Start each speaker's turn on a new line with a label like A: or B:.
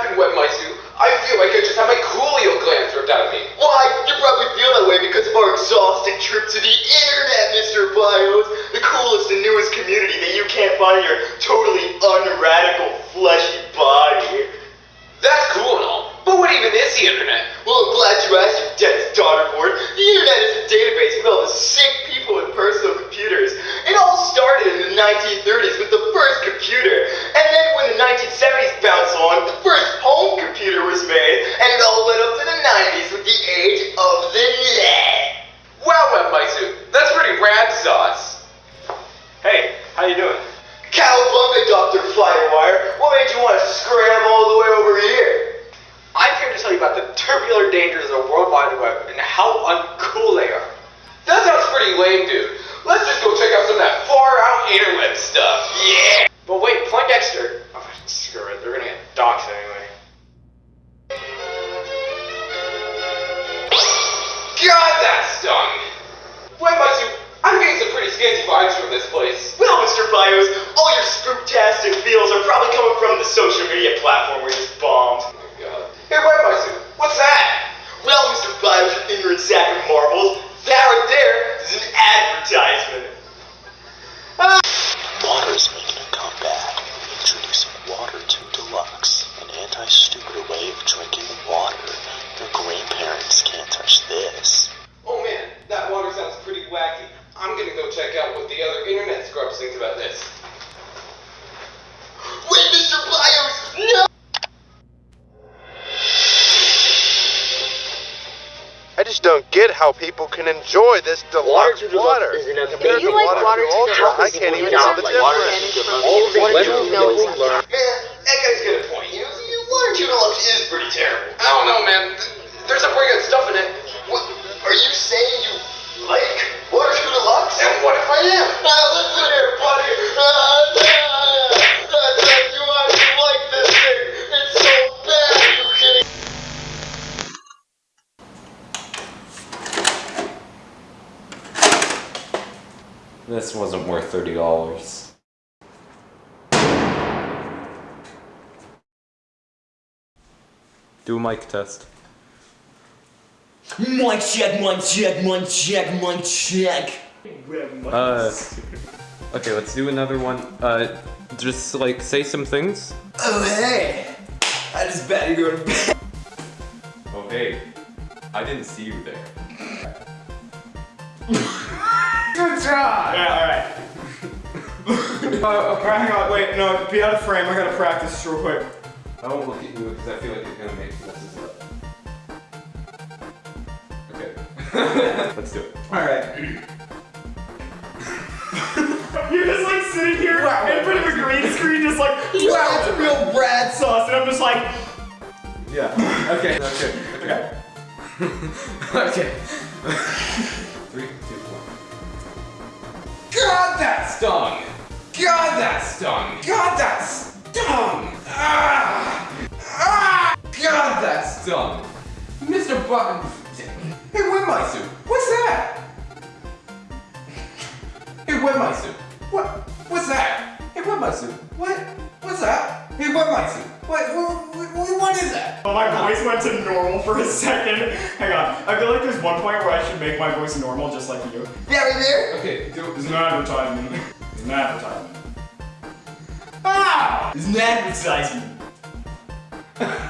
A: happened, Webmaisu. I feel like I just had my coolio glands ripped out of me.
B: Why? You probably feel that way because of our exhausting trip to the internet, Mr. Bios. The coolest and newest community that you can't find in your totally unradical fleshy body.
A: That's cool and all, but what even is the internet?
B: Well, I'm glad you asked, you dense daughterboard. The internet is a database with all the sick people with personal computers. It all started in the 1930s with the the
C: dangers of the World Wide Web and how uncool they are.
A: That sounds pretty lame, dude. Let's just go check out some of that far out interweb stuff. Yeah!
C: But wait, Poindexter. Oh, screw it, they're gonna get doxxed anyway.
A: God, that stung! Webmaisu, I'm getting some pretty scanty vibes from this place.
B: Well, Mr. Bios, all your spooktastic feels are probably coming from the social media platform we just bombed.
D: I just don't get how people can enjoy this deluxe water. Compared
E: you like
D: water,
E: water
D: to
E: to
D: ultra, I
E: deluxe,
D: can't even
E: you
D: tell
E: know,
D: the
E: like water
D: difference.
E: from all the
B: What
E: you
B: you
E: know
B: Man, This
F: wasn't worth thirty dollars. Do a mic test.
G: Mic check, mic check, mic check, mic check.
F: Uh, okay, let's do another one. Uh, just like say some things.
G: Oh hey, I just better go to bed.
F: Oh hey, I didn't see you there.
C: Good job! Yeah, alright. uh, okay, hang on, wait, no, be out of frame, I gotta practice real quick.
F: I won't look at you because I feel like you're gonna make messes up. Okay, let's do it.
C: Alright. You're just like sitting here in front of a green screen, just like, wow, that's a real Brad sauce, and I'm just like,
F: Yeah. Okay. Okay. Okay. okay. Stung! God, that stung! God, that stung! Ah! Ah! God, that stung! Mr. Button. Hey, Webmaisu, what's that? Hey, Webmaisu, what? What's that? Hey, Webmaisu, what? What's that? Hey, Webmaisu, what? What, what, what is that?
C: Well, my voice went to normal for a second. Hang on, I feel like there's one point where I should make my voice normal, just like you.
B: Yeah, right there?
F: Okay, do
C: It's an advertisement. It's an advertisement.
G: Ah, it's an advertisement.